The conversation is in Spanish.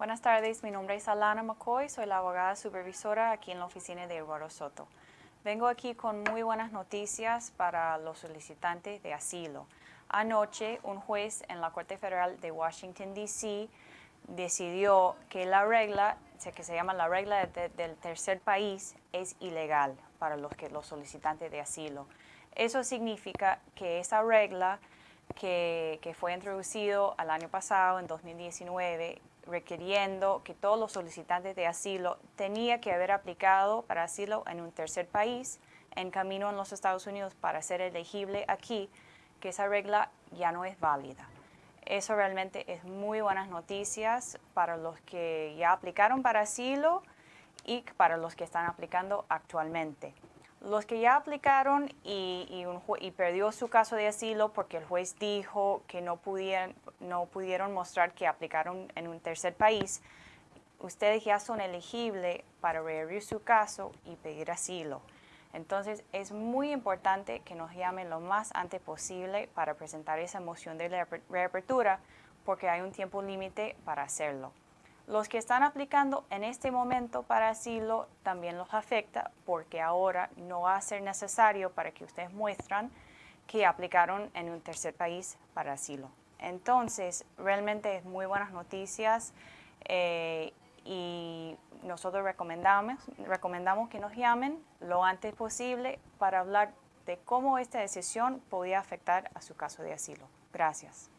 Buenas tardes, mi nombre es Alana McCoy, soy la abogada supervisora aquí en la oficina de Eduardo Soto. Vengo aquí con muy buenas noticias para los solicitantes de asilo. Anoche, un juez en la Corte Federal de Washington, D.C. decidió que la regla, que se llama la regla del tercer país, es ilegal para los, solicitantes de asilo. Eso significa que esa regla que, fue introducido al año pasado, en 2019, requiriendo que todos los solicitantes de asilo tenía que haber aplicado para asilo en un tercer país en camino en los Estados Unidos para ser elegible aquí, que esa regla ya no es válida. Eso realmente es muy buenas noticias para los que ya aplicaron para asilo y para los que están aplicando actualmente. Los que ya aplicaron y, y, perdió su caso de asilo porque el juez dijo que no, pudieron, no pudieron mostrar que aplicaron en un tercer país, ustedes ya son elegibles para reabrir su caso y pedir asilo. Entonces, es muy importante que nos llamen lo más antes posible para presentar esa moción de reapertura porque hay un tiempo límite para hacerlo. Los que están aplicando en este momento para asilo también los afecta porque ahora no va a ser necesario para que ustedes muestran que aplicaron en un tercer país para asilo. Entonces, realmente es muy buenas noticias eh, y nosotros recomendamos, recomendamos que nos llamen lo antes posible para hablar de cómo esta decisión podía afectar a su caso de asilo. Gracias.